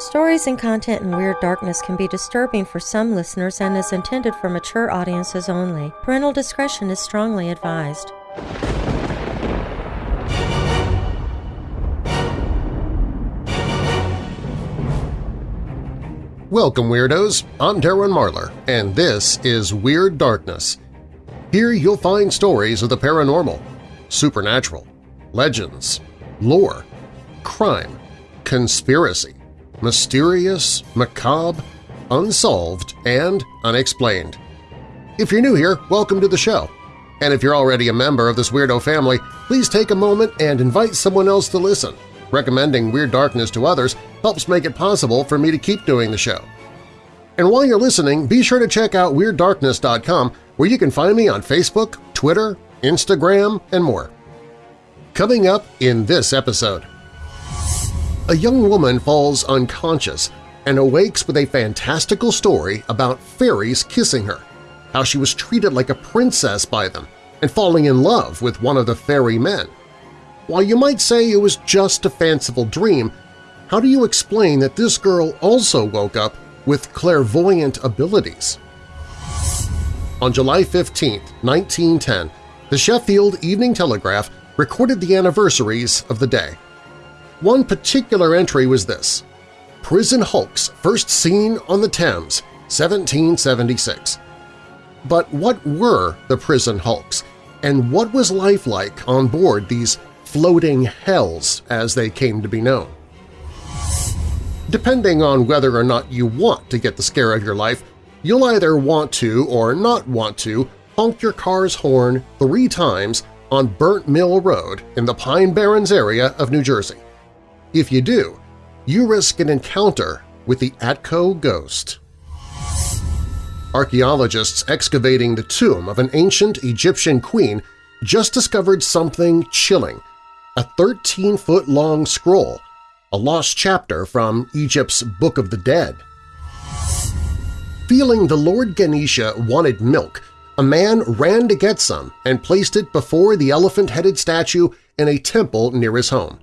Stories and content in Weird Darkness can be disturbing for some listeners and is intended for mature audiences only. Parental discretion is strongly advised. Welcome, Weirdos! I'm Darren Marlar, and this is Weird Darkness. Here you'll find stories of the paranormal, supernatural, legends, lore, crime, conspiracy, mysterious, macabre, unsolved, and unexplained. If you're new here, welcome to the show. And if you're already a member of this weirdo family, please take a moment and invite someone else to listen. Recommending Weird Darkness to others helps make it possible for me to keep doing the show. And while you're listening, be sure to check out WeirdDarkness.com where you can find me on Facebook, Twitter, Instagram, and more. Coming up in this episode… A young woman falls unconscious and awakes with a fantastical story about fairies kissing her, how she was treated like a princess by them, and falling in love with one of the fairy men. While you might say it was just a fanciful dream, how do you explain that this girl also woke up with clairvoyant abilities? On July 15, 1910, the Sheffield Evening Telegraph recorded the anniversaries of the day. One particular entry was this, Prison Hulks first seen on the Thames, 1776. But what were the prison hulks, and what was life like on board these floating hells as they came to be known. Depending on whether or not you want to get the scare of your life, you'll either want to or not want to honk your car's horn three times on Burnt Mill Road in the Pine Barrens area of New Jersey. If you do, you risk an encounter with the Atco Ghost. Archaeologists excavating the tomb of an ancient Egyptian queen just discovered something chilling a 13-foot-long scroll, a lost chapter from Egypt's Book of the Dead. Feeling the Lord Ganesha wanted milk, a man ran to get some and placed it before the elephant-headed statue in a temple near his home.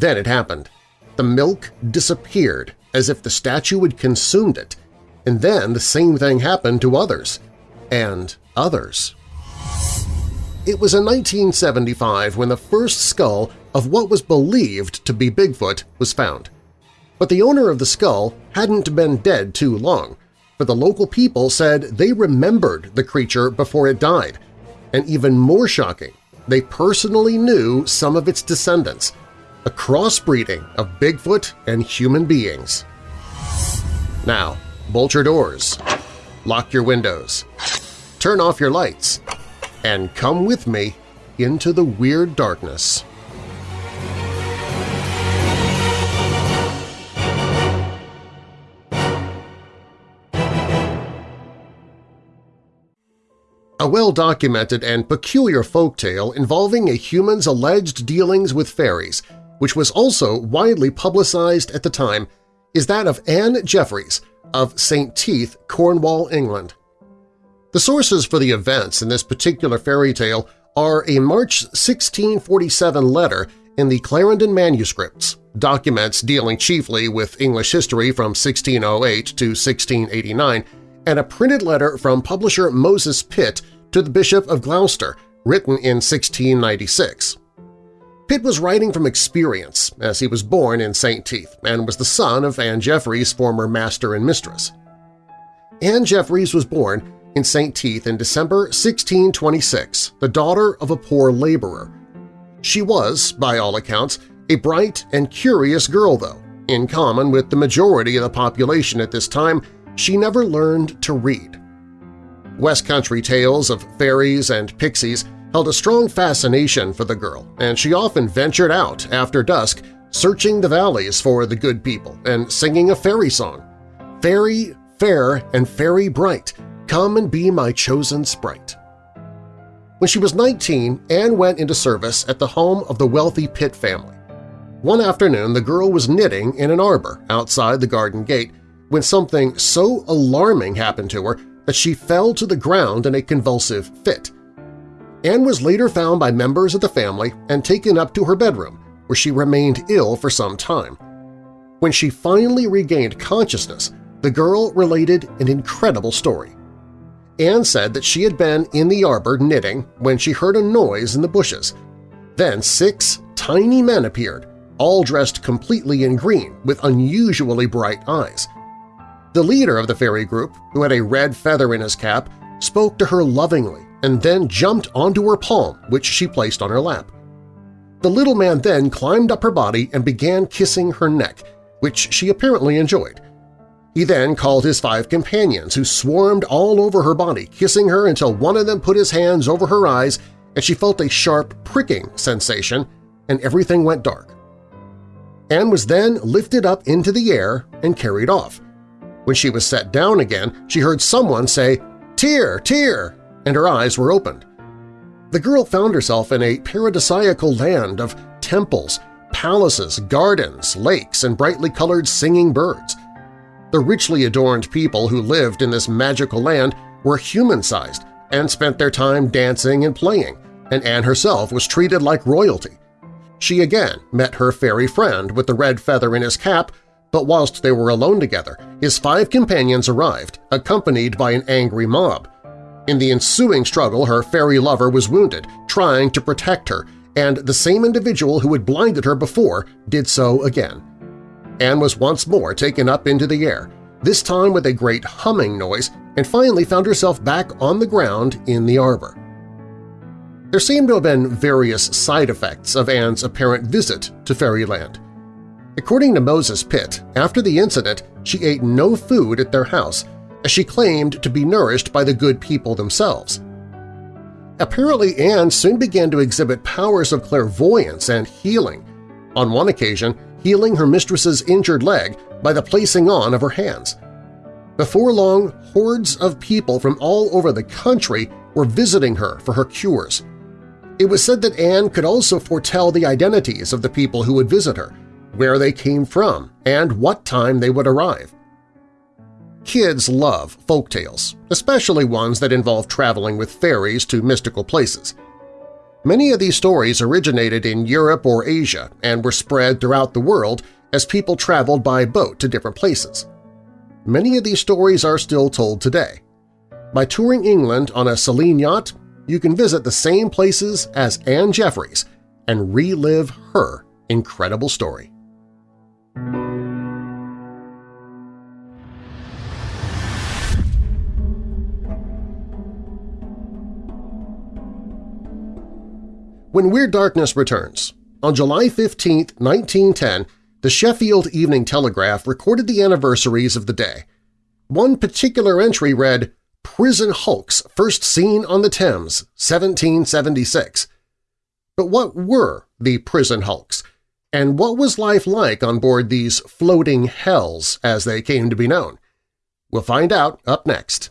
Then it happened. The milk disappeared as if the statue had consumed it, and then the same thing happened to others, and others. It was in 1975 when the first skull of what was believed to be Bigfoot was found. But the owner of the skull hadn't been dead too long, for the local people said they remembered the creature before it died. And even more shocking, they personally knew some of its descendants, a crossbreeding of Bigfoot and human beings. Now, bolt your doors, lock your windows, turn off your lights, and come with me into the Weird Darkness. A well-documented and peculiar folktale involving a human's alleged dealings with fairies, which was also widely publicized at the time, is that of Anne Jeffreys of St. Teath, Cornwall, England. The sources for the events in this particular fairy tale are a March 1647 letter in the Clarendon manuscripts, documents dealing chiefly with English history from 1608 to 1689, and a printed letter from publisher Moses Pitt to the Bishop of Gloucester, written in 1696. Pitt was writing from experience, as he was born in St. Teath and was the son of Anne Jeffreys' former master and mistress. Anne Jeffreys was born in St. Teath in December 1626, the daughter of a poor laborer. She was, by all accounts, a bright and curious girl, though. In common with the majority of the population at this time, she never learned to read. West Country tales of fairies and pixies held a strong fascination for the girl, and she often ventured out after dusk searching the valleys for the good people and singing a fairy song. Fairy, fair, and fairy bright, Come and be my chosen sprite. When she was 19, Anne went into service at the home of the wealthy Pitt family. One afternoon, the girl was knitting in an arbor outside the garden gate when something so alarming happened to her that she fell to the ground in a convulsive fit. Anne was later found by members of the family and taken up to her bedroom, where she remained ill for some time. When she finally regained consciousness, the girl related an incredible story. Anne said that she had been in the arbor knitting when she heard a noise in the bushes. Then six tiny men appeared, all dressed completely in green with unusually bright eyes. The leader of the fairy group, who had a red feather in his cap, spoke to her lovingly and then jumped onto her palm, which she placed on her lap. The little man then climbed up her body and began kissing her neck, which she apparently enjoyed. He then called his five companions, who swarmed all over her body, kissing her until one of them put his hands over her eyes and she felt a sharp pricking sensation, and everything went dark. Anne was then lifted up into the air and carried off. When she was set down again, she heard someone say, Tear! Tear! And her eyes were opened. The girl found herself in a paradisiacal land of temples, palaces, gardens, lakes, and brightly colored singing birds. The richly adorned people who lived in this magical land were human-sized and spent their time dancing and playing, and Anne herself was treated like royalty. She again met her fairy friend with the red feather in his cap, but whilst they were alone together, his five companions arrived, accompanied by an angry mob. In the ensuing struggle, her fairy lover was wounded, trying to protect her, and the same individual who had blinded her before did so again. Anne was once more taken up into the air, this time with a great humming noise, and finally found herself back on the ground in the arbor. There seem to have been various side effects of Anne's apparent visit to Fairyland. According to Moses Pitt, after the incident, she ate no food at their house as she claimed to be nourished by the good people themselves. Apparently, Anne soon began to exhibit powers of clairvoyance and healing, on one occasion healing her mistress's injured leg by the placing on of her hands. Before long, hordes of people from all over the country were visiting her for her cures. It was said that Anne could also foretell the identities of the people who would visit her, where they came from, and what time they would arrive. Kids love folk tales, especially ones that involve traveling with fairies to mystical places. Many of these stories originated in Europe or Asia and were spread throughout the world as people traveled by boat to different places. Many of these stories are still told today. By touring England on a Selene yacht, you can visit the same places as Anne Jeffreys and relive her incredible story. When Weird Darkness returns, on July 15, 1910, the Sheffield Evening Telegraph recorded the anniversaries of the day. One particular entry read, Prison Hulks first seen on the Thames, 1776. But what were the prison hulks, and what was life like on board these floating hells as they came to be known? We'll find out up next.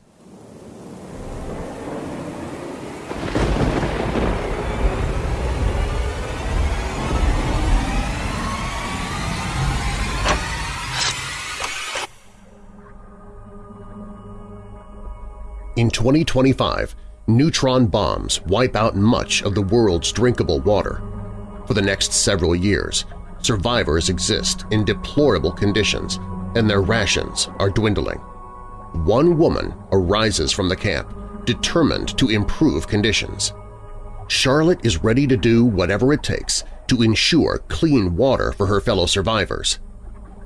In 2025, neutron bombs wipe out much of the world's drinkable water. For the next several years, survivors exist in deplorable conditions and their rations are dwindling. One woman arises from the camp, determined to improve conditions. Charlotte is ready to do whatever it takes to ensure clean water for her fellow survivors.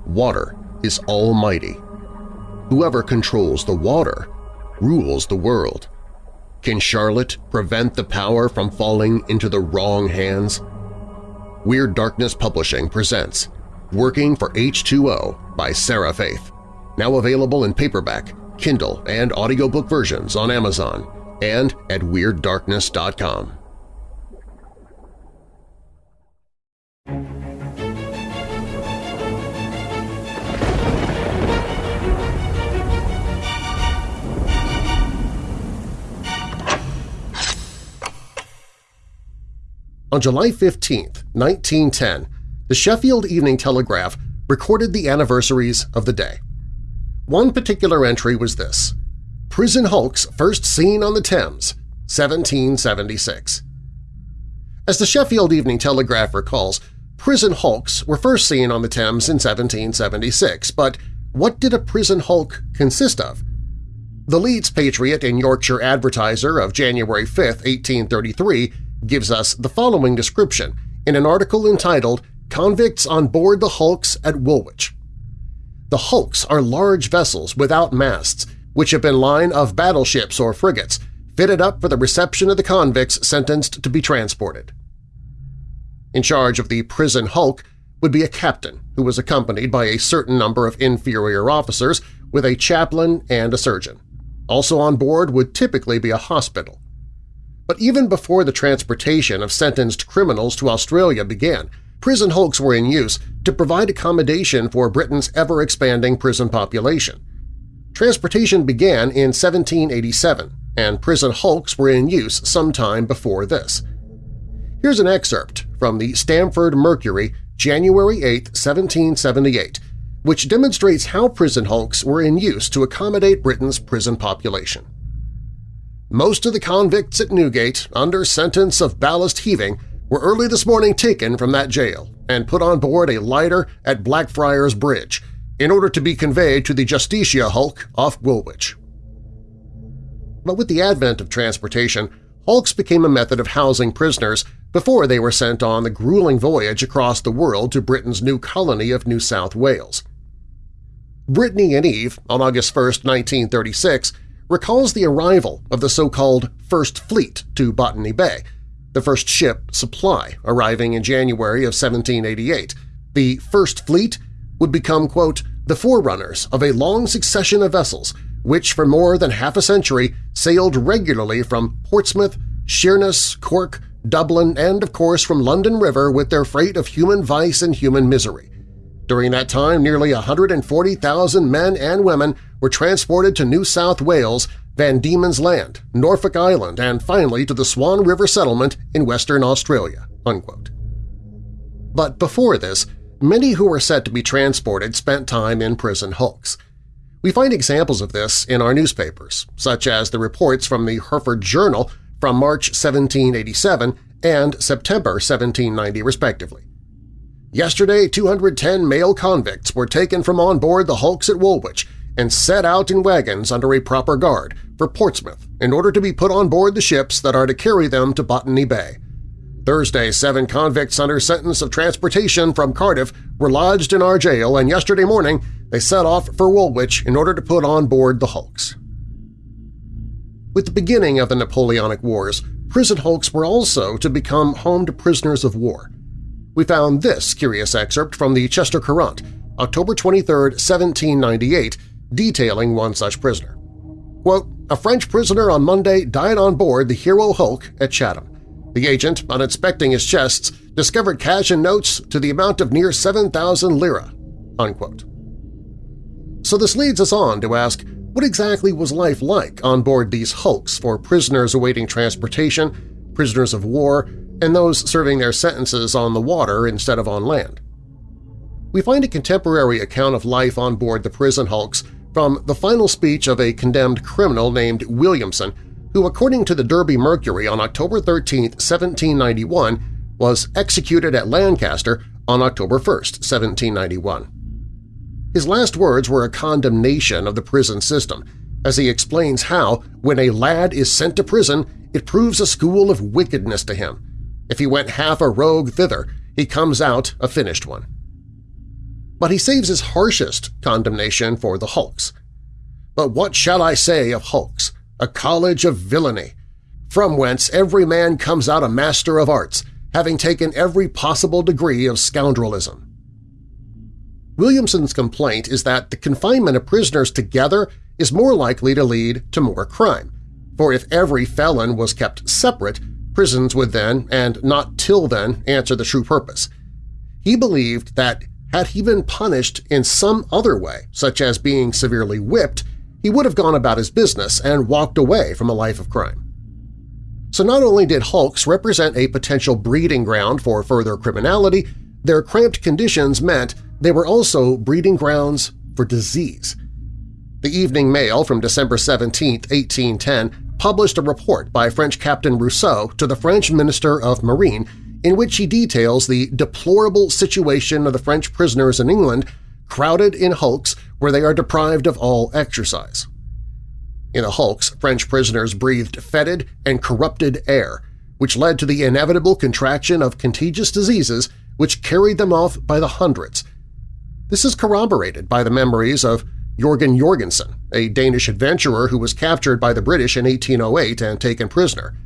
Water is almighty. Whoever controls the water rules the world. Can Charlotte prevent the power from falling into the wrong hands? Weird Darkness Publishing presents Working for H2O by Sarah Faith, now available in paperback, Kindle, and audiobook versions on Amazon and at WeirdDarkness.com. On July 15, 1910, the Sheffield Evening Telegraph recorded the anniversaries of the day. One particular entry was this, Prison Hulks first seen on the Thames, 1776. As the Sheffield Evening Telegraph recalls, prison hulks were first seen on the Thames in 1776, but what did a prison hulk consist of? The Leeds Patriot and Yorkshire Advertiser of January 5, 1833 gives us the following description in an article entitled Convicts on Board the Hulks at Woolwich. The hulks are large vessels without masts which have been line of battleships or frigates, fitted up for the reception of the convicts sentenced to be transported. In charge of the prison hulk would be a captain who was accompanied by a certain number of inferior officers with a chaplain and a surgeon. Also on board would typically be a hospital. But even before the transportation of sentenced criminals to Australia began, prison hulks were in use to provide accommodation for Britain's ever-expanding prison population. Transportation began in 1787, and prison hulks were in use sometime before this. Here's an excerpt from the Stamford Mercury, January 8, 1778, which demonstrates how prison hulks were in use to accommodate Britain's prison population. Most of the convicts at Newgate, under sentence of ballast heaving, were early this morning taken from that jail and put on board a lighter at Blackfriars Bridge in order to be conveyed to the Justitia Hulk off Woolwich. But with the advent of transportation, hulks became a method of housing prisoners before they were sent on the grueling voyage across the world to Britain's new colony of New South Wales. Britannia and Eve, on August 1, 1936, recalls the arrival of the so-called First Fleet to Botany Bay, the first ship, Supply, arriving in January of 1788. The First Fleet would become, quote, the forerunners of a long succession of vessels which for more than half a century sailed regularly from Portsmouth, Sheerness, Cork, Dublin, and of course from London River with their freight of human vice and human misery. During that time, nearly 140,000 men and women were transported to New South Wales, Van Diemen's Land, Norfolk Island, and finally to the Swan River Settlement in Western Australia." Unquote. But before this, many who were set to be transported spent time in prison hulks. We find examples of this in our newspapers, such as the reports from the Hereford Journal from March 1787 and September 1790 respectively. Yesterday, 210 male convicts were taken from on board the hulks at Woolwich and set out in wagons under a proper guard for Portsmouth in order to be put on board the ships that are to carry them to Botany Bay. Thursday, seven convicts under sentence of transportation from Cardiff were lodged in our jail, and yesterday morning they set off for Woolwich in order to put on board the hulks. With the beginning of the Napoleonic Wars, prison hulks were also to become home to prisoners of war. We found this curious excerpt from the Chester Courant, October 23, 1798, detailing one such prisoner. Quote, a French prisoner on Monday died on board the Hero Hulk at Chatham. The agent, on inspecting his chests, discovered cash and notes to the amount of near 7,000 lira." Unquote. So this leads us on to ask, what exactly was life like on board these hulks for prisoners awaiting transportation, prisoners of war, and those serving their sentences on the water instead of on land? We find a contemporary account of life on board the prison hulks from the final speech of a condemned criminal named Williamson who, according to the Derby Mercury on October 13, 1791, was executed at Lancaster on October 1, 1791. His last words were a condemnation of the prison system, as he explains how, when a lad is sent to prison, it proves a school of wickedness to him. If he went half a rogue thither, he comes out a finished one. But he saves his harshest condemnation for the hulks. But what shall I say of hulks? a college of villainy, from whence every man comes out a master of arts, having taken every possible degree of scoundrelism. Williamson's complaint is that the confinement of prisoners together is more likely to lead to more crime, for if every felon was kept separate, prisons would then, and not till then, answer the true purpose. He believed that had he been punished in some other way, such as being severely whipped, he would have gone about his business and walked away from a life of crime. So not only did hulks represent a potential breeding ground for further criminality, their cramped conditions meant they were also breeding grounds for disease. The Evening Mail from December 17, 1810, published a report by French Captain Rousseau to the French Minister of Marine in which he details the deplorable situation of the French prisoners in England crowded in hulks where they are deprived of all exercise. In the hulks, French prisoners breathed fetid and corrupted air, which led to the inevitable contraction of contagious diseases which carried them off by the hundreds. This is corroborated by the memories of Jorgen Jorgensen, a Danish adventurer who was captured by the British in 1808 and taken prisoner.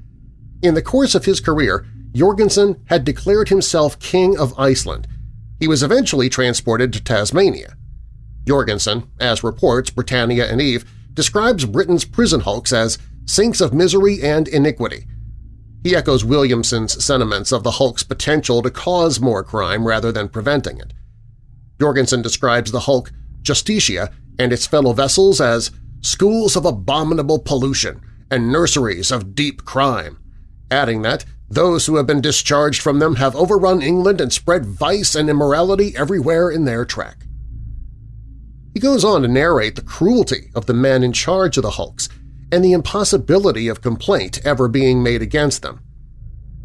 In the course of his career, Jorgensen had declared himself King of Iceland. He was eventually transported to Tasmania. Jorgensen, as reports Britannia and Eve, describes Britain's prison hulks as sinks of misery and iniquity. He echoes Williamson's sentiments of the hulk's potential to cause more crime rather than preventing it. Jorgensen describes the hulk Justitia and its fellow vessels as schools of abominable pollution and nurseries of deep crime, adding that those who have been discharged from them have overrun England and spread vice and immorality everywhere in their track. He goes on to narrate the cruelty of the men in charge of the hulks and the impossibility of complaint ever being made against them.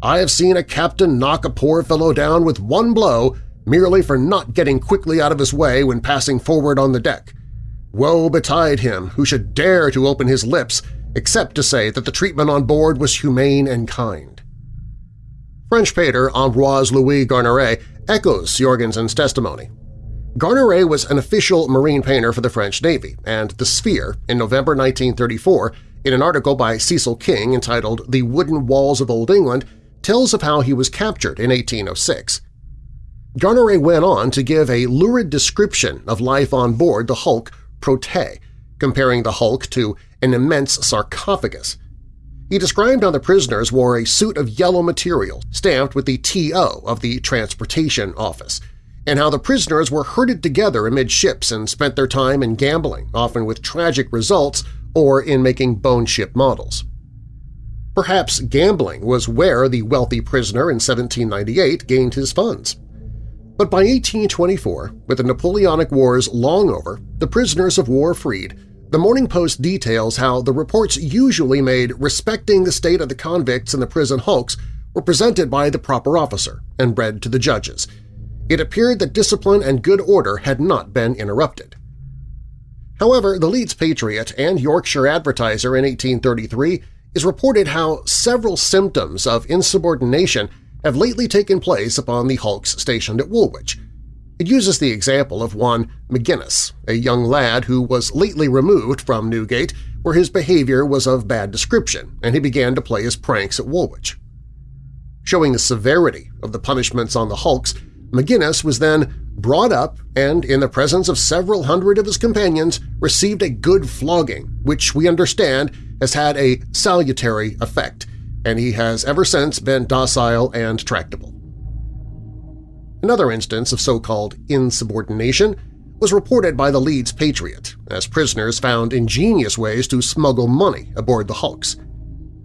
I have seen a captain knock a poor fellow down with one blow merely for not getting quickly out of his way when passing forward on the deck. Woe betide him who should dare to open his lips except to say that the treatment on board was humane and kind. French painter Ambroise Louis Garneray echoes Jorgensen's testimony. Garneray was an official marine painter for the French Navy, and The Sphere, in November 1934, in an article by Cecil King entitled The Wooden Walls of Old England, tells of how he was captured in 1806. Garneray went on to give a lurid description of life on board the hulk Prote, comparing the hulk to an immense sarcophagus. He described how the prisoners wore a suit of yellow material stamped with the TO of the Transportation Office, and how the prisoners were herded together amid ships and spent their time in gambling, often with tragic results, or in making bone ship models. Perhaps gambling was where the wealthy prisoner in 1798 gained his funds. But by 1824, with the Napoleonic Wars long over, the prisoners of war freed, the Morning Post details how the reports usually made respecting the state of the convicts in the prison hulks were presented by the proper officer and read to the judges. It appeared that discipline and good order had not been interrupted. However, the Leeds Patriot and Yorkshire Advertiser in 1833 is reported how several symptoms of insubordination have lately taken place upon the hulks stationed at Woolwich. It uses the example of one McGinnis, a young lad who was lately removed from Newgate where his behavior was of bad description and he began to play his pranks at Woolwich. Showing the severity of the punishments on the hulks, McGinnis was then brought up and, in the presence of several hundred of his companions, received a good flogging, which we understand has had a salutary effect, and he has ever since been docile and tractable. Another instance of so-called insubordination was reported by the Leeds Patriot, as prisoners found ingenious ways to smuggle money aboard the hulks.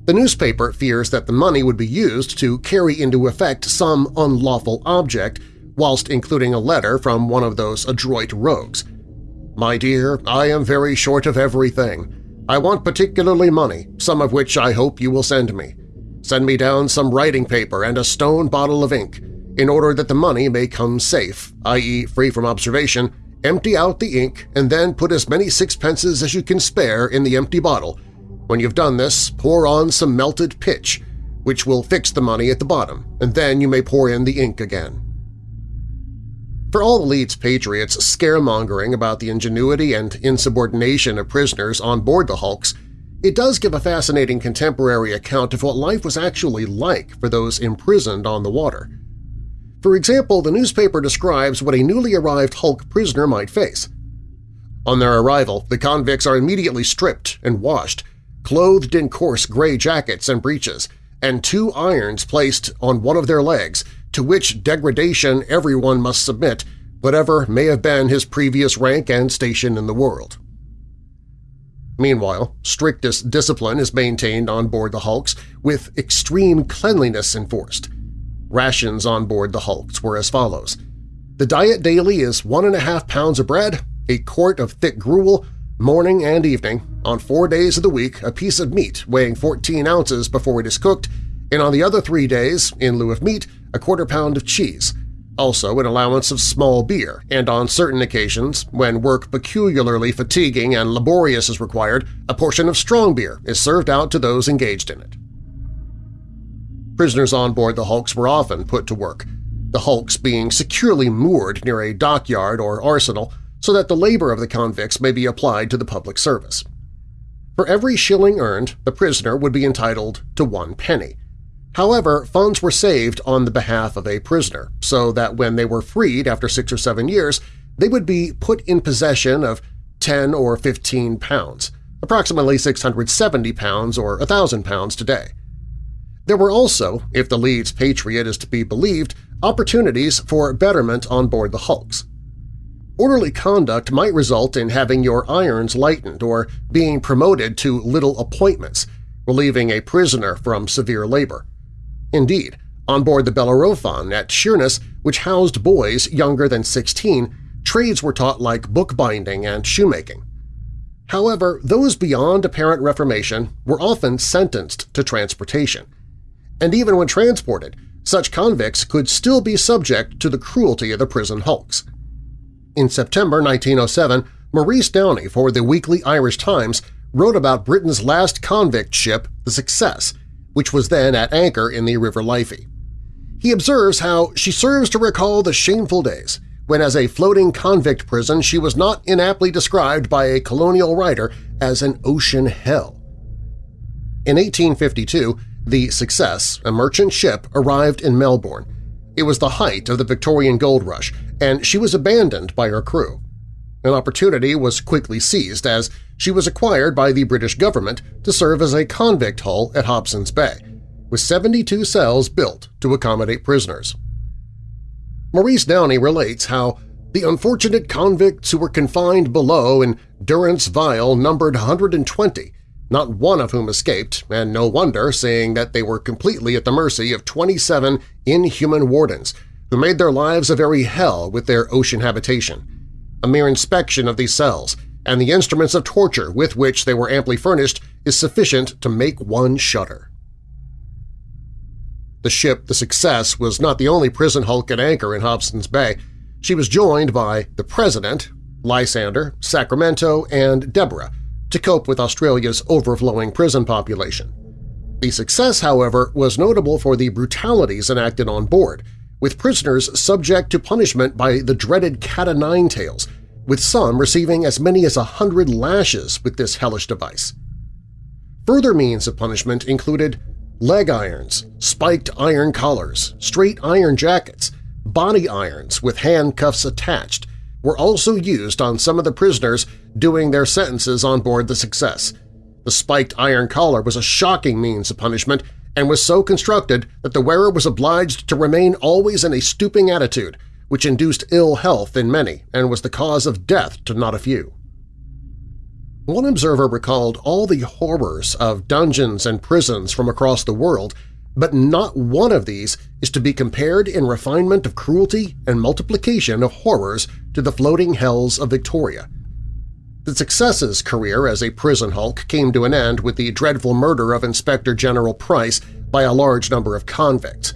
The newspaper fears that the money would be used to carry into effect some unlawful object whilst including a letter from one of those adroit rogues. My dear, I am very short of everything. I want particularly money, some of which I hope you will send me. Send me down some writing paper and a stone bottle of ink. In order that the money may come safe, i.e. free from observation, empty out the ink and then put as many sixpences as you can spare in the empty bottle. When you've done this, pour on some melted pitch, which will fix the money at the bottom, and then you may pour in the ink again. For all the Leeds Patriots scaremongering about the ingenuity and insubordination of prisoners on board the hulks, it does give a fascinating contemporary account of what life was actually like for those imprisoned on the water. For example, the newspaper describes what a newly arrived Hulk prisoner might face. On their arrival, the convicts are immediately stripped and washed, clothed in coarse gray jackets and breeches, and two irons placed on one of their legs, to which degradation everyone must submit, whatever may have been his previous rank and station in the world. Meanwhile, strictest discipline is maintained on board the hulks, with extreme cleanliness enforced. Rations on board the hulks were as follows. The diet daily is one and a half pounds of bread, a quart of thick gruel, morning and evening, on four days of the week a piece of meat weighing 14 ounces before it is cooked, and on the other three days, in lieu of meat, a quarter pound of cheese, also an allowance of small beer, and on certain occasions, when work peculiarly fatiguing and laborious is required, a portion of strong beer is served out to those engaged in it. Prisoners on board the hulks were often put to work, the hulks being securely moored near a dockyard or arsenal so that the labor of the convicts may be applied to the public service. For every shilling earned, the prisoner would be entitled to one penny. However, funds were saved on the behalf of a prisoner, so that when they were freed after six or seven years, they would be put in possession of 10 or 15 pounds, approximately 670 pounds or 1,000 pounds today. There were also, if the Leeds Patriot is to be believed, opportunities for betterment on board the hulks. Orderly conduct might result in having your irons lightened or being promoted to little appointments, relieving a prisoner from severe labor. Indeed, on board the Bellerophon at Sheerness, which housed boys younger than 16, trades were taught like bookbinding and shoemaking. However, those beyond apparent reformation were often sentenced to transportation. And even when transported, such convicts could still be subject to the cruelty of the prison hulks. In September 1907, Maurice Downey for the Weekly Irish Times wrote about Britain's last convict ship, the Success, which was then at anchor in the River Liffey. He observes how she serves to recall the shameful days when as a floating convict prison she was not inaptly described by a colonial writer as an ocean hell. In 1852, the Success, a merchant ship, arrived in Melbourne. It was the height of the Victorian gold rush, and she was abandoned by her crew. An opportunity was quickly seized as she was acquired by the British government to serve as a convict hull at Hobson's Bay, with 72 cells built to accommodate prisoners. Maurice Downey relates how the unfortunate convicts who were confined below in Durance Vile numbered 120, not one of whom escaped, and no wonder, seeing that they were completely at the mercy of 27 inhuman wardens who made their lives a very hell with their ocean habitation. A mere inspection of these cells and the instruments of torture with which they were amply furnished is sufficient to make one shudder. The ship the Success was not the only prison hulk at anchor in Hobson's Bay. She was joined by the President, Lysander, Sacramento, and Deborah to cope with Australia's overflowing prison population. The Success, however, was notable for the brutalities enacted on board – with prisoners subject to punishment by the dreaded cat-o'-nine-tails, with some receiving as many as a hundred lashes with this hellish device. Further means of punishment included leg irons, spiked iron collars, straight iron jackets, body irons with handcuffs attached were also used on some of the prisoners doing their sentences on board the Success. The spiked iron collar was a shocking means of punishment and was so constructed that the wearer was obliged to remain always in a stooping attitude, which induced ill health in many and was the cause of death to not a few. One observer recalled all the horrors of dungeons and prisons from across the world, but not one of these is to be compared in refinement of cruelty and multiplication of horrors to the floating hells of Victoria. The Success's career as a prison hulk came to an end with the dreadful murder of Inspector General Price by a large number of convicts.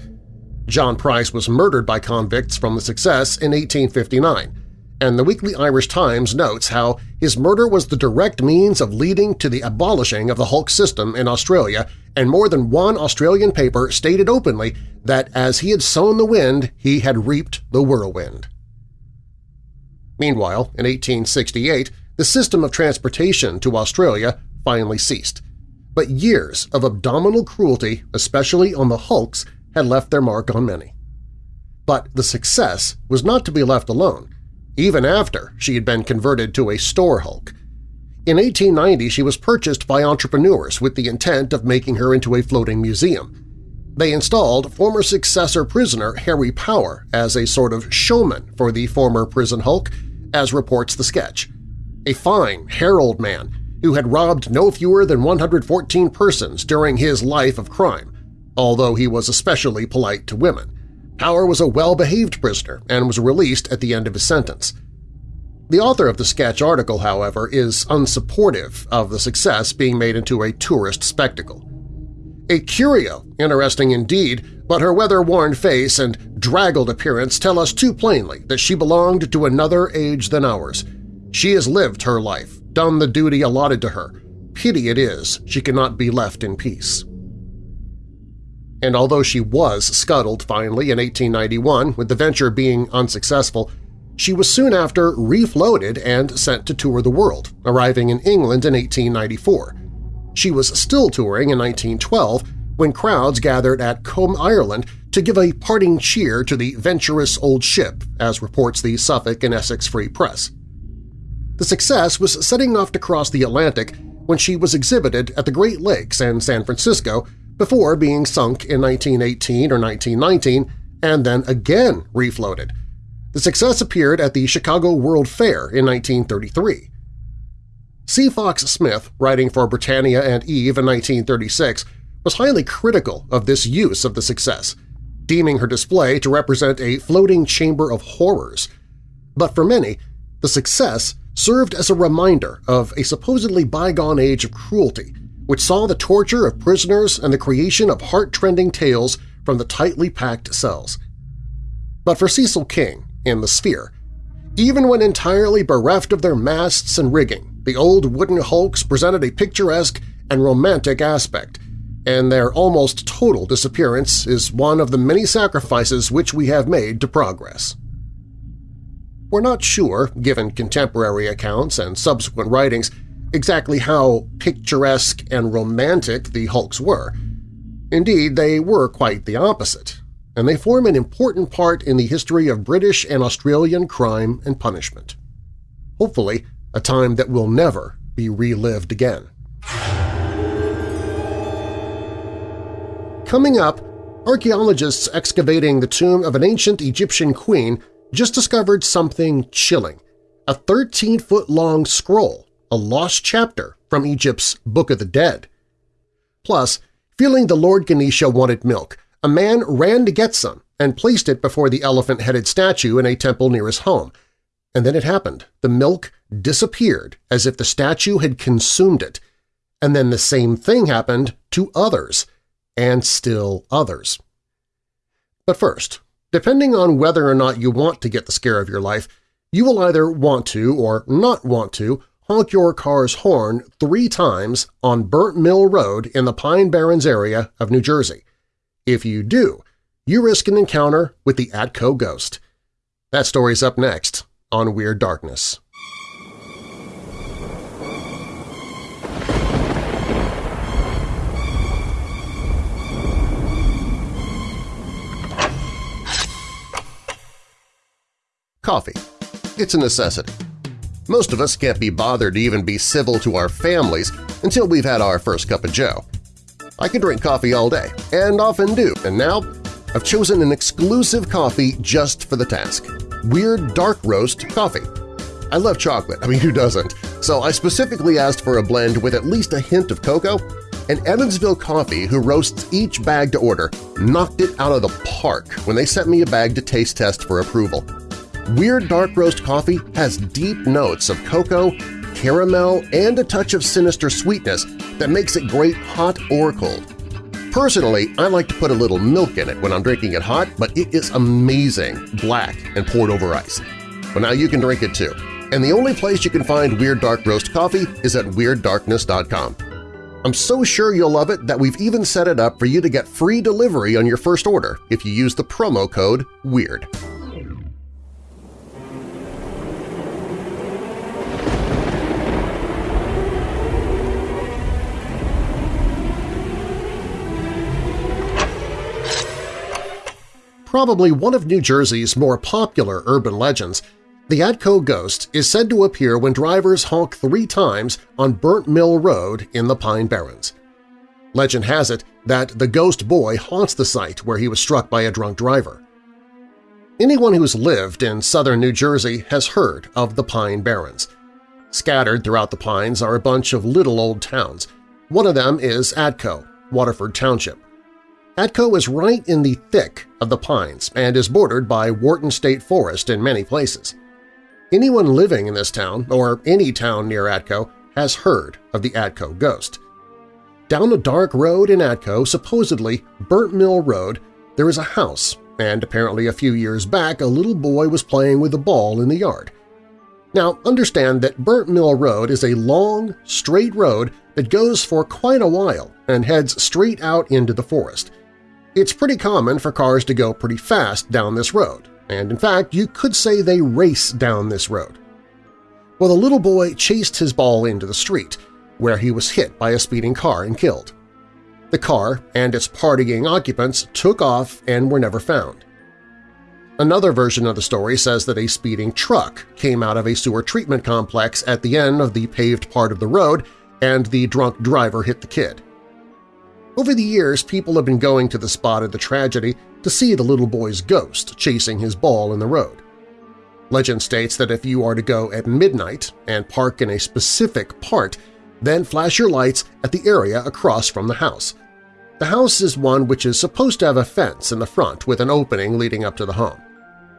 John Price was murdered by convicts from the Success in 1859, and the Weekly Irish Times notes how his murder was the direct means of leading to the abolishing of the hulk system in Australia, and more than one Australian paper stated openly that as he had sown the wind, he had reaped the whirlwind. Meanwhile, in 1868, the system of transportation to Australia finally ceased, but years of abdominal cruelty, especially on the hulks, had left their mark on many. But the Success was not to be left alone, even after she had been converted to a store hulk. In 1890 she was purchased by entrepreneurs with the intent of making her into a floating museum. They installed former successor prisoner Harry Power as a sort of showman for the former prison hulk, as reports the sketch a fine, herald man who had robbed no fewer than 114 persons during his life of crime, although he was especially polite to women. Power was a well-behaved prisoner and was released at the end of his sentence. The author of the sketch article, however, is unsupportive of the success being made into a tourist spectacle. A curio, interesting indeed, but her weather-worn face and draggled appearance tell us too plainly that she belonged to another age than ours. She has lived her life, done the duty allotted to her. Pity it is she cannot be left in peace. And although she was scuttled finally in 1891, with the venture being unsuccessful, she was soon after refloated and sent to tour the world, arriving in England in 1894. She was still touring in 1912 when crowds gathered at Combe, Ireland to give a parting cheer to the venturous old ship, as reports the Suffolk and Essex Free Press. The success was setting off to cross the Atlantic when she was exhibited at the Great Lakes and San Francisco before being sunk in 1918 or 1919 and then again refloated. The success appeared at the Chicago World Fair in 1933. C. Fox Smith, writing for Britannia and Eve in 1936, was highly critical of this use of the success, deeming her display to represent a floating chamber of horrors. But for many, the success served as a reminder of a supposedly bygone age of cruelty, which saw the torture of prisoners and the creation of heart-trending tales from the tightly packed cells. But for Cecil King, in The Sphere, even when entirely bereft of their masts and rigging, the old wooden hulks presented a picturesque and romantic aspect, and their almost total disappearance is one of the many sacrifices which we have made to progress. We're not sure, given contemporary accounts and subsequent writings, exactly how picturesque and romantic the hulks were. Indeed, they were quite the opposite, and they form an important part in the history of British and Australian crime and punishment. Hopefully, a time that will never be relived again. Coming up, archaeologists excavating the tomb of an ancient Egyptian queen just discovered something chilling – a 13-foot-long scroll, a lost chapter from Egypt's Book of the Dead. Plus, feeling the Lord Ganesha wanted milk, a man ran to get some and placed it before the elephant-headed statue in a temple near his home. And then it happened. The milk disappeared as if the statue had consumed it. And then the same thing happened to others, and still others. But first, depending on whether or not you want to get the scare of your life, you will either want to or not want to honk your car's horn three times on Burnt Mill Road in the Pine Barrens area of New Jersey. If you do, you risk an encounter with the Atco Ghost. That story's up next on Weird Darkness. Coffee. It's a necessity. Most of us can't be bothered to even be civil to our families until we've had our first cup of joe. I can drink coffee all day, and often do, and now I've chosen an exclusive coffee just for the task – Weird Dark Roast Coffee. I love chocolate, I mean who doesn't, so I specifically asked for a blend with at least a hint of cocoa, and Evansville Coffee, who roasts each bag to order, knocked it out of the park when they sent me a bag to taste test for approval. Weird Dark Roast coffee has deep notes of cocoa, caramel, and a touch of sinister sweetness that makes it great hot or cold. Personally, I like to put a little milk in it when I'm drinking it hot, but it is amazing, black and poured over ice. But now you can drink it too. And the only place you can find Weird Dark Roast coffee is at WeirdDarkness.com. I'm so sure you'll love it that we've even set it up for you to get free delivery on your first order if you use the promo code WEIRD. Probably one of New Jersey's more popular urban legends, the Atco Ghost is said to appear when drivers honk three times on Burnt Mill Road in the Pine Barrens. Legend has it that the ghost boy haunts the site where he was struck by a drunk driver. Anyone who's lived in southern New Jersey has heard of the Pine Barrens. Scattered throughout the pines are a bunch of little old towns. One of them is Atco, Waterford Township. Atco is right in the thick of the pines and is bordered by Wharton State Forest in many places. Anyone living in this town, or any town near Atco, has heard of the Atco ghost. Down a dark road in Atco, supposedly Burnt Mill Road, there is a house, and apparently a few years back a little boy was playing with a ball in the yard. Now, understand that Burnt Mill Road is a long, straight road that goes for quite a while and heads straight out into the forest. It's pretty common for cars to go pretty fast down this road, and in fact you could say they race down this road. Well, the little boy chased his ball into the street, where he was hit by a speeding car and killed. The car and its partying occupants took off and were never found. Another version of the story says that a speeding truck came out of a sewer treatment complex at the end of the paved part of the road and the drunk driver hit the kid. Over the years, people have been going to the spot of the tragedy to see the little boy's ghost chasing his ball in the road. Legend states that if you are to go at midnight and park in a specific part, then flash your lights at the area across from the house. The house is one which is supposed to have a fence in the front with an opening leading up to the home.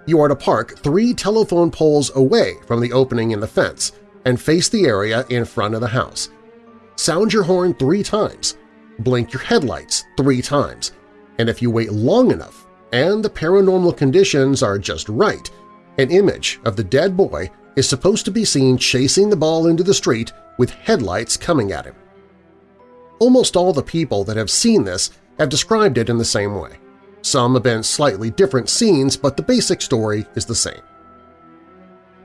You are to park three telephone poles away from the opening in the fence and face the area in front of the house. Sound your horn three times, blink your headlights three times, and if you wait long enough and the paranormal conditions are just right, an image of the dead boy is supposed to be seen chasing the ball into the street with headlights coming at him. Almost all the people that have seen this have described it in the same way. Some have been slightly different scenes, but the basic story is the same.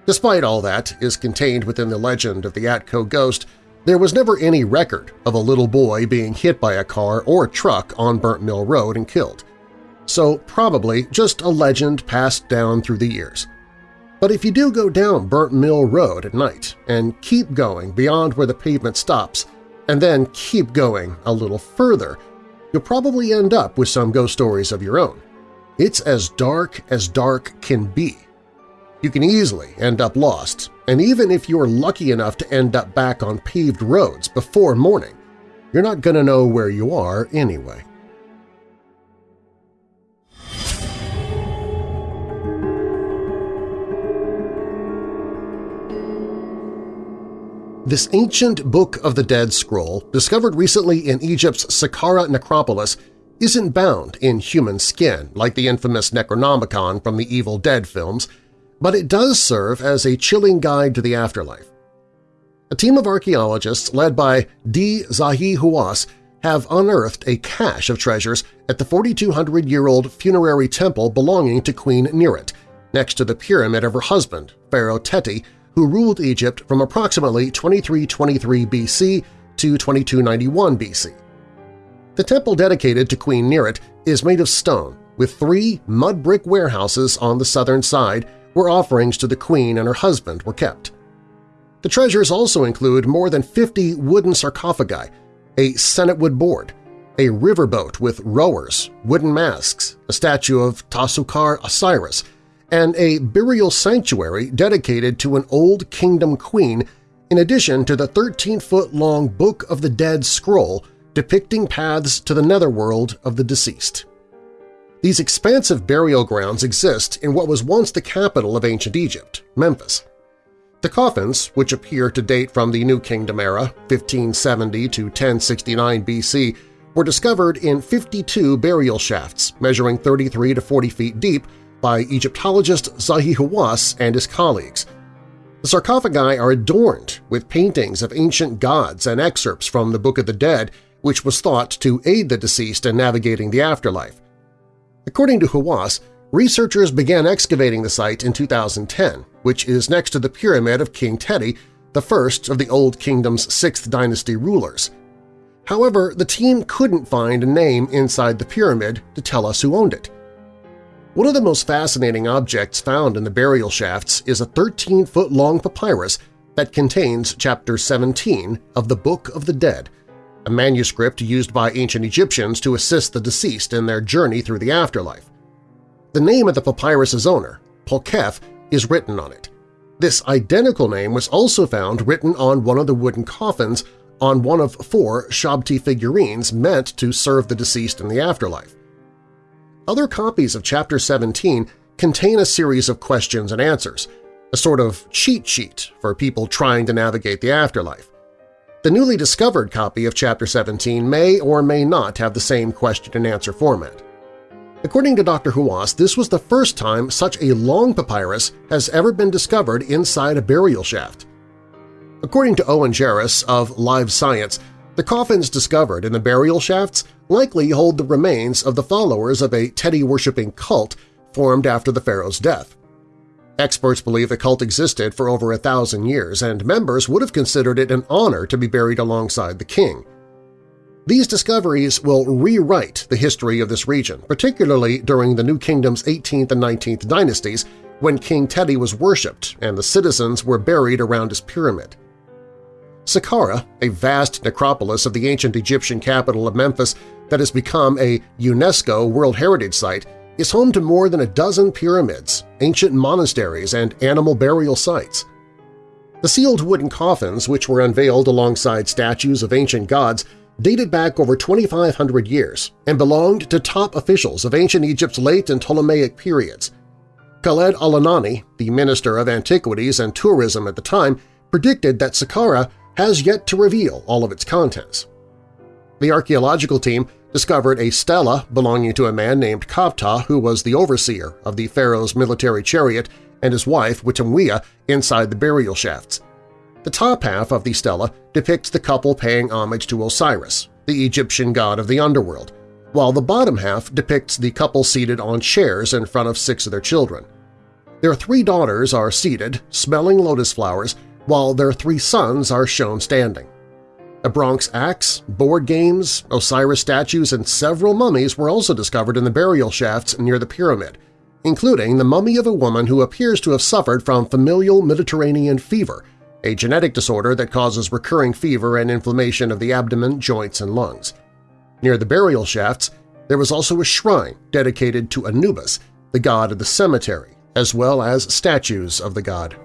Despite all that is contained within the legend of the Atco ghost, there was never any record of a little boy being hit by a car or truck on Burnt Mill Road and killed. So probably just a legend passed down through the years. But if you do go down Burnt Mill Road at night and keep going beyond where the pavement stops and then keep going a little further, you'll probably end up with some ghost stories of your own. It's as dark as dark can be. You can easily end up lost, and even if you're lucky enough to end up back on paved roads before morning, you're not going to know where you are anyway. This ancient Book of the Dead scroll, discovered recently in Egypt's Saqqara necropolis, isn't bound in human skin like the infamous Necronomicon from the Evil Dead films, but it does serve as a chilling guide to the afterlife. A team of archaeologists led by D. Zahi Hawass have unearthed a cache of treasures at the 4,200-year-old funerary temple belonging to Queen Neret, next to the pyramid of her husband, Pharaoh Teti, who ruled Egypt from approximately 2323 BC to 2291 BC. The temple dedicated to Queen Neret is made of stone, with three mud brick warehouses on the southern side where offerings to the queen and her husband were kept. The treasures also include more than 50 wooden sarcophagi, a sennitwood board, a riverboat with rowers, wooden masks, a statue of Tasukar Osiris, and a burial sanctuary dedicated to an Old Kingdom queen in addition to the 13-foot-long Book of the Dead scroll depicting paths to the netherworld of the deceased. These expansive burial grounds exist in what was once the capital of ancient Egypt, Memphis. The coffins, which appear to date from the New Kingdom era 1570 to 1069 BC, were discovered in 52 burial shafts measuring 33 to 40 feet deep by Egyptologist Zahi Hawass and his colleagues. The sarcophagi are adorned with paintings of ancient gods and excerpts from the Book of the Dead, which was thought to aid the deceased in navigating the afterlife. According to Hawass, researchers began excavating the site in 2010, which is next to the pyramid of King Teti, the first of the Old Kingdom's 6th dynasty rulers. However, the team couldn't find a name inside the pyramid to tell us who owned it. One of the most fascinating objects found in the burial shafts is a 13-foot-long papyrus that contains Chapter 17 of the Book of the Dead, a manuscript used by ancient Egyptians to assist the deceased in their journey through the afterlife. The name of the papyrus's owner, Polkef, is written on it. This identical name was also found written on one of the wooden coffins on one of four Shabti figurines meant to serve the deceased in the afterlife. Other copies of Chapter 17 contain a series of questions and answers, a sort of cheat sheet for people trying to navigate the afterlife. The newly discovered copy of Chapter 17 may or may not have the same question-and-answer format. According to Dr. Hawass, this was the first time such a long papyrus has ever been discovered inside a burial shaft. According to Owen Jarus of Live Science, the coffins discovered in the burial shafts likely hold the remains of the followers of a Teti-worshipping cult formed after the pharaoh's death. Experts believe the cult existed for over a thousand years, and members would have considered it an honor to be buried alongside the king. These discoveries will rewrite the history of this region, particularly during the New Kingdom's 18th and 19th dynasties when King Teti was worshipped and the citizens were buried around his pyramid. Saqqara, a vast necropolis of the ancient Egyptian capital of Memphis that has become a UNESCO World Heritage Site, is home to more than a dozen pyramids, ancient monasteries, and animal burial sites. The sealed wooden coffins, which were unveiled alongside statues of ancient gods, dated back over 2,500 years and belonged to top officials of ancient Egypt's late and Ptolemaic periods. Khaled al-Anani, the Minister of Antiquities and Tourism at the time, predicted that Saqqara has yet to reveal all of its contents. The archaeological team discovered a stela belonging to a man named Kavta who was the overseer of the pharaoh's military chariot and his wife Witamwia inside the burial shafts. The top half of the stela depicts the couple paying homage to Osiris, the Egyptian god of the underworld, while the bottom half depicts the couple seated on chairs in front of six of their children. Their three daughters are seated, smelling lotus flowers, while their three sons are shown standing. A Bronx axe, board games, Osiris statues, and several mummies were also discovered in the burial shafts near the pyramid, including the mummy of a woman who appears to have suffered from familial Mediterranean fever, a genetic disorder that causes recurring fever and inflammation of the abdomen, joints, and lungs. Near the burial shafts, there was also a shrine dedicated to Anubis, the god of the cemetery, as well as statues of the god.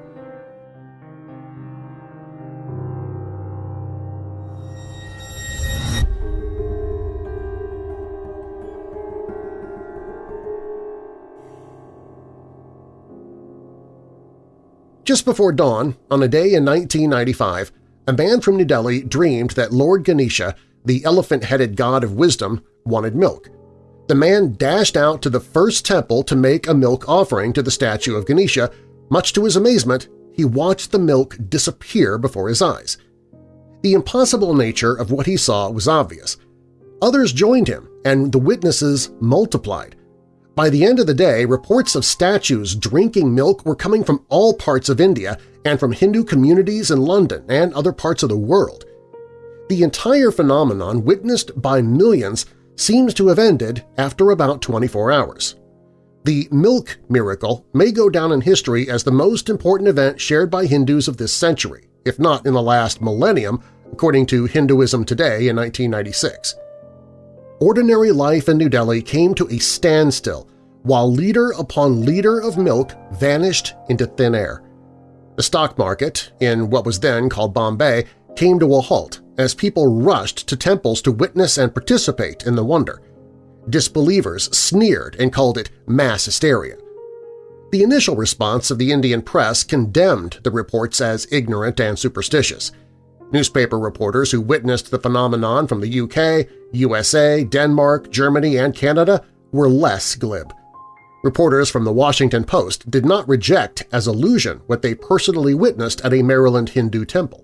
Just before dawn, on a day in 1995, a man from New Delhi dreamed that Lord Ganesha, the elephant-headed god of wisdom, wanted milk. The man dashed out to the first temple to make a milk offering to the statue of Ganesha. Much to his amazement, he watched the milk disappear before his eyes. The impossible nature of what he saw was obvious. Others joined him, and the witnesses multiplied. By the end of the day, reports of statues drinking milk were coming from all parts of India and from Hindu communities in London and other parts of the world. The entire phenomenon, witnessed by millions, seems to have ended after about 24 hours. The milk miracle may go down in history as the most important event shared by Hindus of this century, if not in the last millennium, according to Hinduism Today in 1996 ordinary life in New Delhi came to a standstill while liter upon liter of milk vanished into thin air. The stock market, in what was then called Bombay, came to a halt as people rushed to temples to witness and participate in the wonder. Disbelievers sneered and called it mass hysteria. The initial response of the Indian press condemned the reports as ignorant and superstitious. Newspaper reporters who witnessed the phenomenon from the UK, USA, Denmark, Germany, and Canada were less glib. Reporters from the Washington Post did not reject as illusion what they personally witnessed at a Maryland Hindu temple.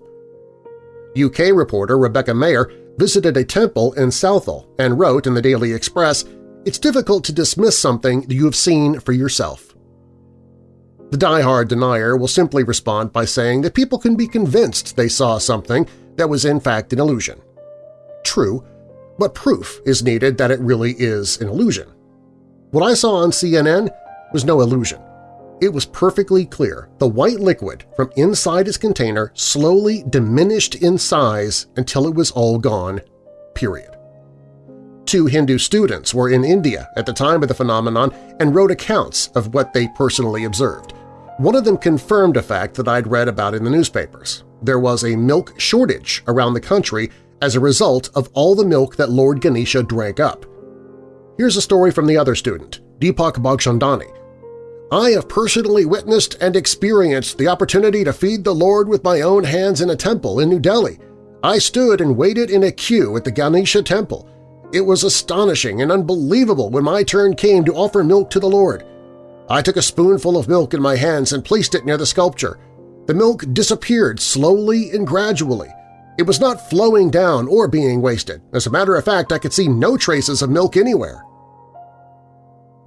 UK reporter Rebecca Mayer visited a temple in Southall and wrote in the Daily Express, It's difficult to dismiss something you have seen for yourself. The die-hard denier will simply respond by saying that people can be convinced they saw something that was in fact an illusion. True, but proof is needed that it really is an illusion. What I saw on CNN was no illusion. It was perfectly clear the white liquid from inside its container slowly diminished in size until it was all gone, period. Two Hindu students were in India at the time of the phenomenon and wrote accounts of what they personally observed. One of them confirmed a fact that I'd read about in the newspapers. There was a milk shortage around the country as a result of all the milk that Lord Ganesha drank up. Here's a story from the other student, Deepak Bhagchandani. I have personally witnessed and experienced the opportunity to feed the Lord with my own hands in a temple in New Delhi. I stood and waited in a queue at the Ganesha temple. It was astonishing and unbelievable when my turn came to offer milk to the Lord. I took a spoonful of milk in my hands and placed it near the sculpture. The milk disappeared slowly and gradually. It was not flowing down or being wasted. As a matter of fact, I could see no traces of milk anywhere.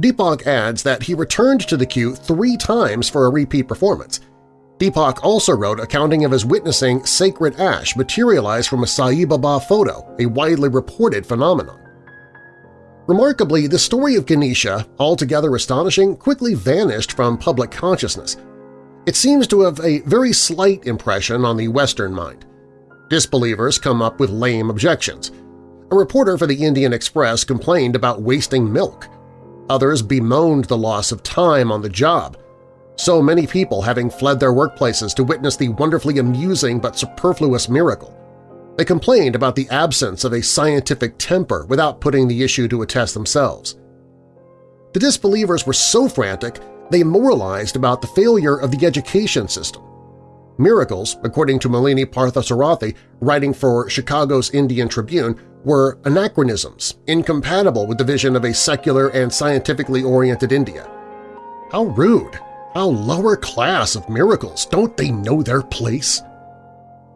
Deepak adds that he returned to the queue three times for a repeat performance. Deepak also wrote accounting of his witnessing sacred ash materialize from a Sai Baba photo, a widely reported phenomenon. Remarkably, the story of Ganesha, altogether astonishing, quickly vanished from public consciousness. It seems to have a very slight impression on the Western mind. Disbelievers come up with lame objections. A reporter for the Indian Express complained about wasting milk. Others bemoaned the loss of time on the job, so many people having fled their workplaces to witness the wonderfully amusing but superfluous miracle. They complained about the absence of a scientific temper without putting the issue to a test themselves. The disbelievers were so frantic they moralized about the failure of the education system. Miracles, according to Malini Parthasarathi, writing for Chicago's Indian Tribune, were anachronisms, incompatible with the vision of a secular and scientifically oriented India. How rude! How lower class of miracles! Don't they know their place?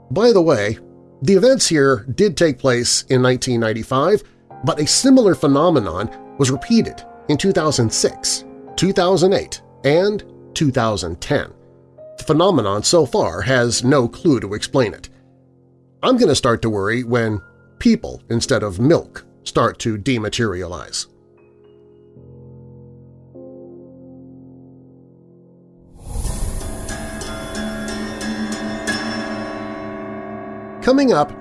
By the way, the events here did take place in 1995, but a similar phenomenon was repeated in 2006, 2008, and 2010. The phenomenon so far has no clue to explain it. I'm going to start to worry when people instead of milk start to dematerialize. Coming up,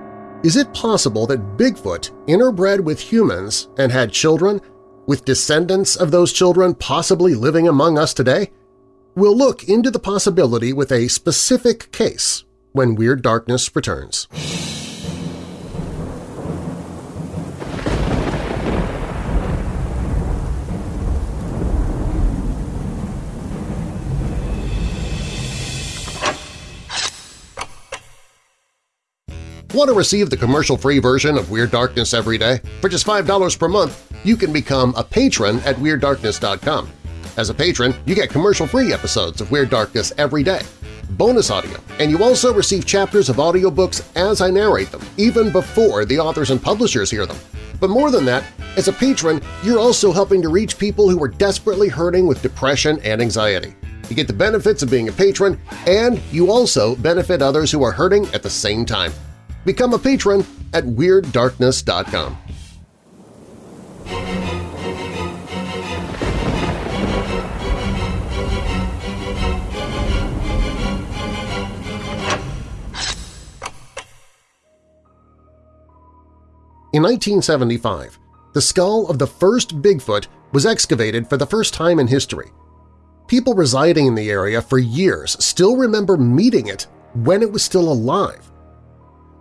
is it possible that Bigfoot interbred with humans and had children, with descendants of those children possibly living among us today? We'll look into the possibility with a specific case when Weird Darkness returns. Want to receive the commercial-free version of Weird Darkness every day? For just $5 per month, you can become a patron at WeirdDarkness.com. As a patron, you get commercial-free episodes of Weird Darkness every day, bonus audio, and you also receive chapters of audiobooks as I narrate them, even before the authors and publishers hear them. But more than that, as a patron, you're also helping to reach people who are desperately hurting with depression and anxiety. You get the benefits of being a patron, and you also benefit others who are hurting at the same time. Become a patron at WeirdDarkness.com. In 1975, the skull of the first Bigfoot was excavated for the first time in history. People residing in the area for years still remember meeting it when it was still alive.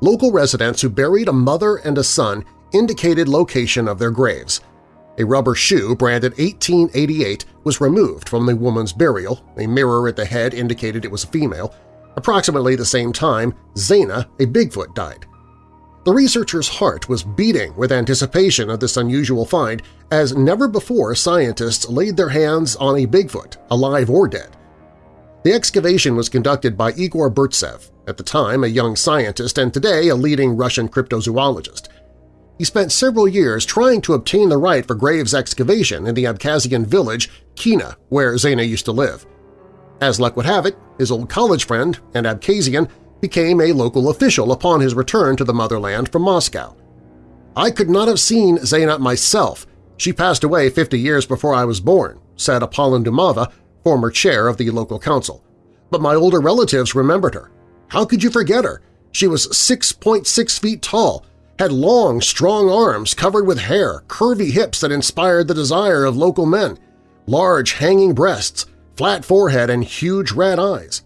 Local residents who buried a mother and a son indicated location of their graves. A rubber shoe branded 1888 was removed from the woman's burial, a mirror at the head indicated it was a female. Approximately the same time, Zena, a Bigfoot, died. The researcher's heart was beating with anticipation of this unusual find, as never before scientists laid their hands on a Bigfoot, alive or dead. The excavation was conducted by Igor Burtsev, at the time a young scientist and today a leading Russian cryptozoologist. He spent several years trying to obtain the right for graves excavation in the Abkhazian village Kina, where Zaina used to live. As luck would have it, his old college friend and Abkhazian became a local official upon his return to the motherland from Moscow. I could not have seen Zainab myself. She passed away 50 years before I was born, said Apollon Dumava, former chair of the local council. But my older relatives remembered her. How could you forget her? She was 6.6 feet tall, had long, strong arms covered with hair, curvy hips that inspired the desire of local men, large hanging breasts, flat forehead, and huge red eyes.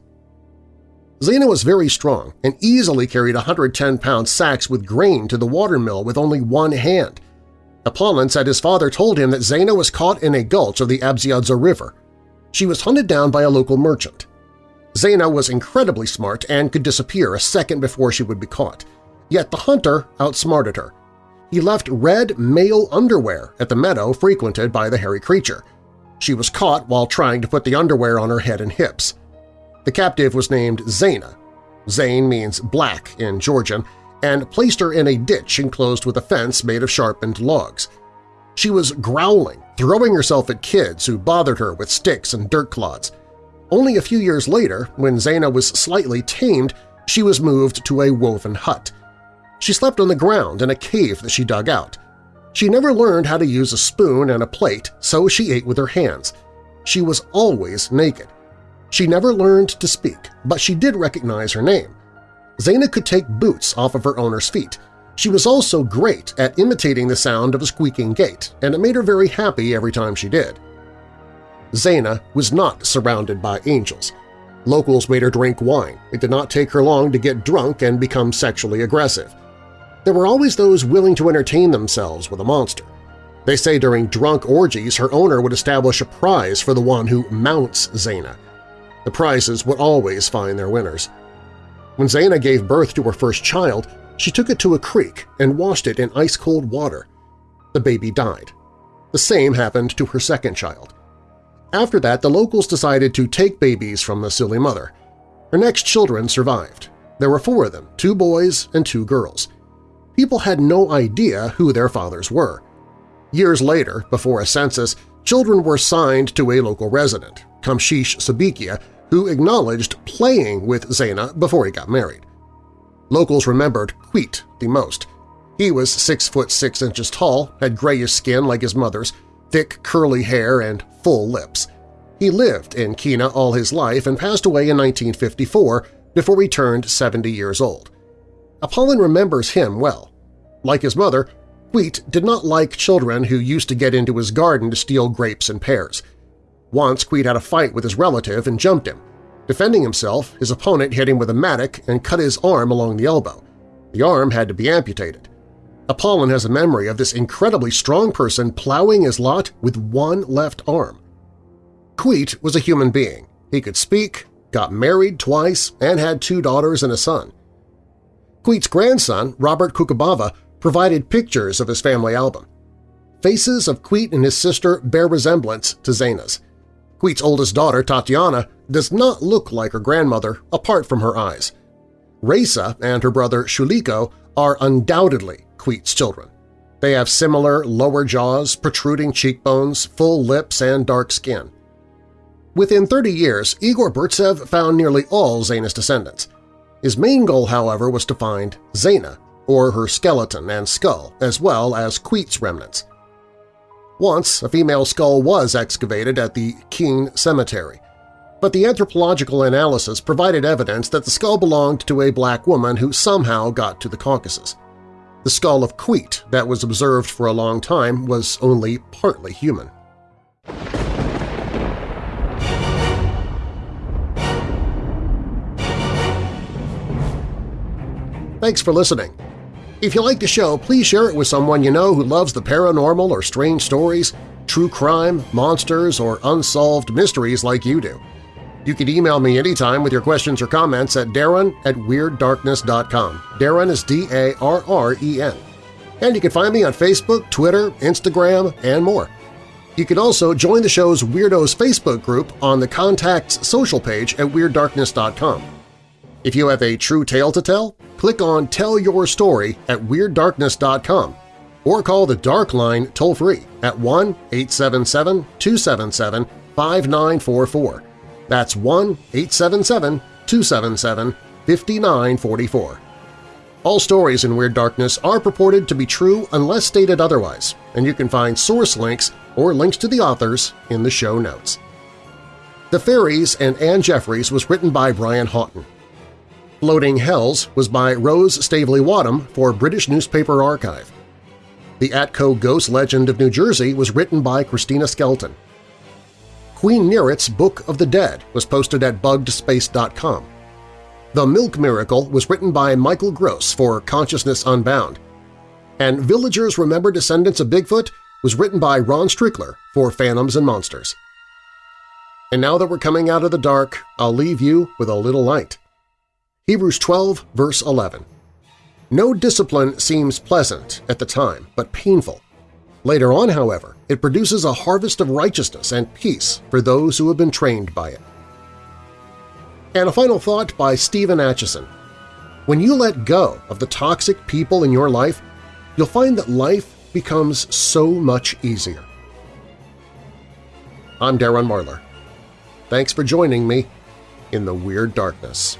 Zena was very strong and easily carried 110-pound sacks with grain to the watermill with only one hand. Apollon said his father told him that Zena was caught in a gulch of the Abziadza River. She was hunted down by a local merchant. Zena was incredibly smart and could disappear a second before she would be caught. Yet the hunter outsmarted her. He left red male underwear at the meadow frequented by the hairy creature. She was caught while trying to put the underwear on her head and hips. The captive was named Zaina. Zain means black in Georgian, and placed her in a ditch enclosed with a fence made of sharpened logs. She was growling, throwing herself at kids who bothered her with sticks and dirt clods. Only a few years later, when Zaina was slightly tamed, she was moved to a woven hut. She slept on the ground in a cave that she dug out. She never learned how to use a spoon and a plate, so she ate with her hands. She was always naked. She never learned to speak, but she did recognize her name. Zaina could take boots off of her owner's feet. She was also great at imitating the sound of a squeaking gate, and it made her very happy every time she did. Zaina was not surrounded by angels. Locals made her drink wine. It did not take her long to get drunk and become sexually aggressive. There were always those willing to entertain themselves with a monster. They say during drunk orgies her owner would establish a prize for the one who mounts Zaina. The prizes would always find their winners. When Zaina gave birth to her first child, she took it to a creek and washed it in ice-cold water. The baby died. The same happened to her second child. After that, the locals decided to take babies from the silly mother. Her next children survived. There were four of them, two boys and two girls. People had no idea who their fathers were. Years later, before a census, children were signed to a local resident, Kamshish Sabikia, who acknowledged playing with Zaina before he got married. Locals remembered Queet the most. He was 6 foot 6 inches tall, had grayish skin like his mother's, thick curly hair, and full lips. He lived in Kina all his life and passed away in 1954 before he turned 70 years old. Apollon remembers him well. Like his mother, Queet did not like children who used to get into his garden to steal grapes and pears. Once Queet had a fight with his relative and jumped him. Defending himself, his opponent hit him with a mattock and cut his arm along the elbow. The arm had to be amputated. Apollon has a memory of this incredibly strong person plowing his lot with one left arm. Queet was a human being. He could speak, got married twice, and had two daughters and a son. Queet's grandson, Robert Kukubava, provided pictures of his family album. Faces of Queet and his sister bear resemblance to Zaina's. Queet's oldest daughter, Tatiana, does not look like her grandmother apart from her eyes. Raisa and her brother Shuliko are undoubtedly Queet's children. They have similar lower jaws, protruding cheekbones, full lips, and dark skin. Within 30 years, Igor Burtsev found nearly all Zaina's descendants. His main goal, however, was to find Zaina, or her skeleton and skull, as well as Queet's remnants. Once, a female skull was excavated at the Keen Cemetery, but the anthropological analysis provided evidence that the skull belonged to a black woman who somehow got to the Caucasus. The skull of Queet that was observed for a long time was only partly human. Thanks for listening. If you like the show, please share it with someone you know who loves the paranormal or strange stories, true crime, monsters, or unsolved mysteries like you do. You can email me anytime with your questions or comments at darren at WeirdDarkness.com. Darren is D-A-R-R-E-N. And you can find me on Facebook, Twitter, Instagram, and more. You can also join the show's Weirdos Facebook group on the Contacts social page at WeirdDarkness.com. If you have a true tale to tell, click on Tell Your Story at WeirdDarkness.com or call the Dark Line toll-free at 1-877-277-5944. That's 1-877-277-5944. All stories in Weird Darkness are purported to be true unless stated otherwise, and you can find source links or links to the authors in the show notes. The Fairies and Anne Jeffreys was written by Brian Houghton. Floating Hells was by Rose Staveley Wadham for British Newspaper Archive. The Atco Ghost Legend of New Jersey was written by Christina Skelton. Queen Nerit's Book of the Dead was posted at buggedspace.com. The Milk Miracle was written by Michael Gross for Consciousness Unbound. And Villagers Remember Descendants of Bigfoot was written by Lon Strickler for Phantoms and Monsters. And now that we're coming out of the dark, I'll leave you with a little light. Hebrews 12, verse 11. No discipline seems pleasant at the time, but painful. Later on, however, it produces a harvest of righteousness and peace for those who have been trained by it. And a final thought by Stephen Acheson. When you let go of the toxic people in your life, you'll find that life becomes so much easier. I'm Darren Marlar. Thanks for joining me in the Weird Darkness.